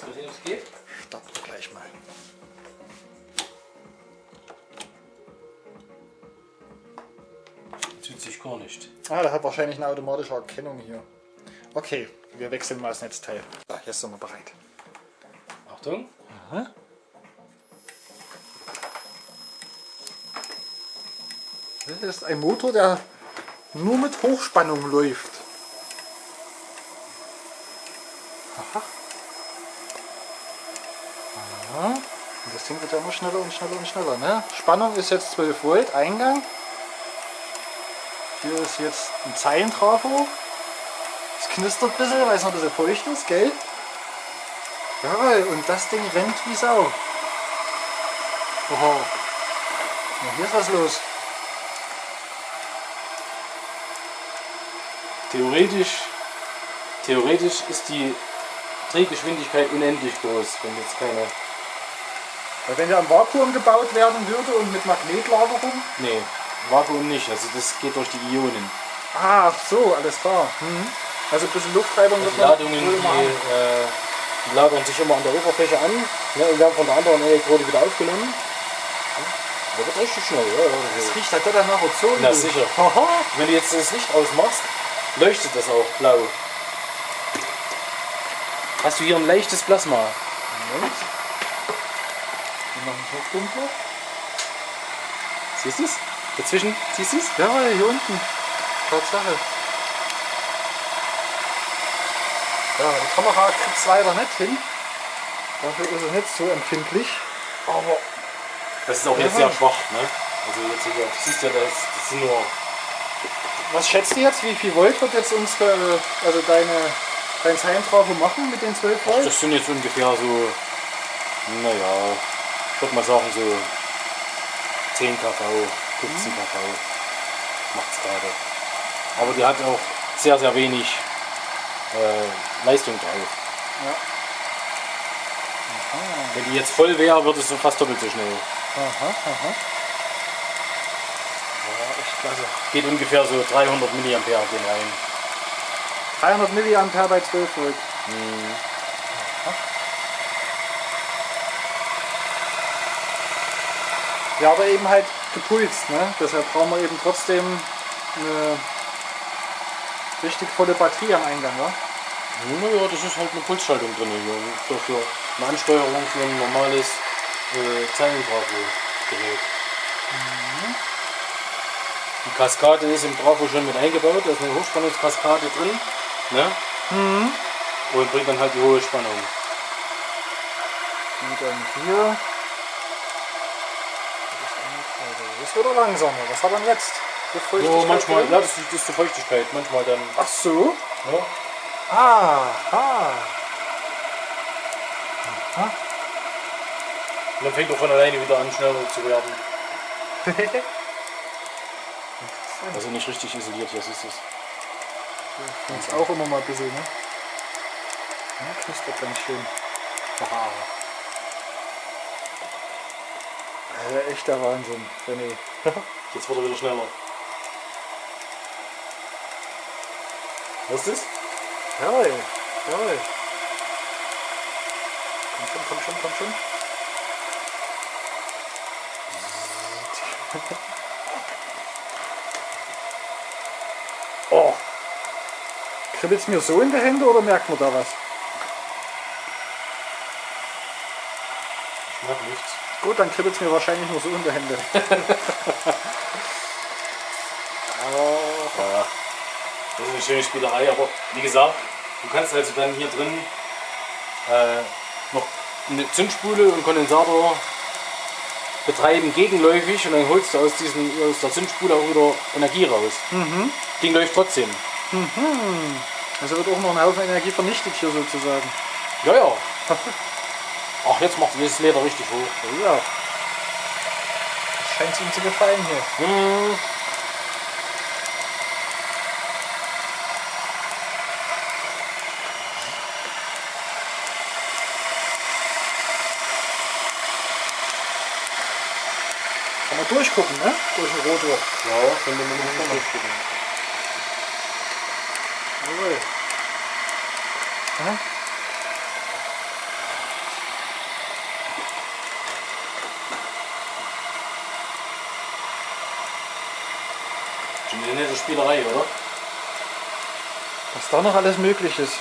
Gesehen, es geht? Starte gleich mal. Tut sich gar nicht. Ah, der hat wahrscheinlich eine automatische Erkennung hier. Okay, wir wechseln mal das Netzteil. Ah, jetzt sind wir bereit. Achtung. Das ist ein Motor, der nur mit Hochspannung läuft. Aha. Und das Ding wird ja immer schneller und schneller und schneller. Ne? Spannung ist jetzt 12 Volt, Eingang. Hier ist jetzt ein Zeilentrafo. Es knistert ein bisschen, weil es noch ein bisschen feucht ist, gell? Jawohl, und das Ding rennt wie Sau. Oho. Ja, hier ist was los. Theoretisch, theoretisch ist die Drehgeschwindigkeit unendlich groß, wenn jetzt keine. Weil wenn der im Vakuum gebaut werden würde und mit Magnetlagerung. Nee, Vakuum nicht. Also das geht durch die Ionen. Ah, ach so, alles klar. Mhm. Also ein bisschen Luftreibung Die wird Ladungen, die, äh, die lagern sich immer an der Oberfläche an ne, und werden von der anderen Elektrode wieder aufgenommen. Der wird richtig schnell, ja. ja, Das ja. riecht halt doch nach Ozon. Na sicher. Wenn du jetzt das Licht ausmachst, leuchtet das auch blau. Hast du hier ein leichtes Plasma? Moment. Wir machen es noch dunkler. Siehst du es? Dazwischen, siehst du es? Ja, hier unten. Tatsache. Ja, die Kamera kriegt es leider nicht hin. Dafür ist es nicht so empfindlich. Aber Das ist auch jetzt sehr schwach, ne? Also jetzt hier, du siehst ja, das, das sind nur was schätzt du jetzt? Wie viel Volt wird jetzt unsere, also deine, dein Zeilentrafo machen mit den 12 Ach, Volt? das sind jetzt ungefähr so, naja, würde mal sagen so 10 kV, 15 kV macht es gerade. Aber die hat auch sehr, sehr wenig äh, Leistung drauf. Ja. Wenn die jetzt voll wäre, würde es so fast doppelt so schnell. Aha, aha. Ja, echt klasse. Geht ungefähr so 300 mA gehen rein. 300 mA bei 12 Volt. Ja, aber eben halt gepulst, ne? Deshalb brauchen wir eben trotzdem eine richtig volle Batterie am Eingang, wa? Naja, das ist halt eine Pulsschaltung drin hier. Für, für eine Ansteuerung für ein normales äh, Zeilentrafo-Gerät. Die Kaskade ist im Trafo schon mit eingebaut, da ist eine Hochspannungskaskade drin. Ne? Und bringt dann halt die hohe Spannung. Und dann hier. Das wird er langsamer. Was hat er denn jetzt? So, manchmal, drin? ja, das ist, das ist die Feuchtigkeit. Manchmal dann. Ach so. Ja. Aha. Und dann fängt er von alleine wieder an, schneller zu werden. Also nicht richtig isoliert, hier siehst du es. Jetzt auch immer mal ein bisschen, ne? Ja, knistert ganz schön. Haha. Also echt der Wahnsinn, René. Jetzt wird er wieder schneller. Hörst du es? Jawohl, jawohl. Komm schon, komm schon, komm schon. Oh. Kribbelt es mir so in die Hände oder merkt man da was? Ich mag nichts. Gut, dann kribbelt es mir wahrscheinlich nur so in die Hände. Ja, das ist eine schöne Spielerei, aber wie gesagt, du kannst also dann hier drin äh, noch eine Zündspule und Kondensator betreiben gegenläufig und dann holst du aus, diesen, aus der Zündspule auch wieder Energie raus. Ding läuft trotzdem. Also wird auch noch ein Haufen Energie vernichtet hier sozusagen. Ja, ja. Ach, jetzt macht das Leder richtig hoch. Ja. Das scheint ihm zu gefallen hier. Hm. Kann man durchgucken, ne? Durch den Rotor. Ja, können wir mal durchgucken. Jawohl. Eine Spielerei, oder? Was da noch alles möglich ist.